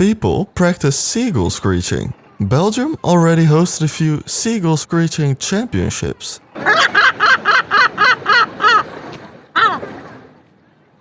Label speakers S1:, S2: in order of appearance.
S1: people practice seagull screeching. Belgium already hosted a few seagull screeching championships.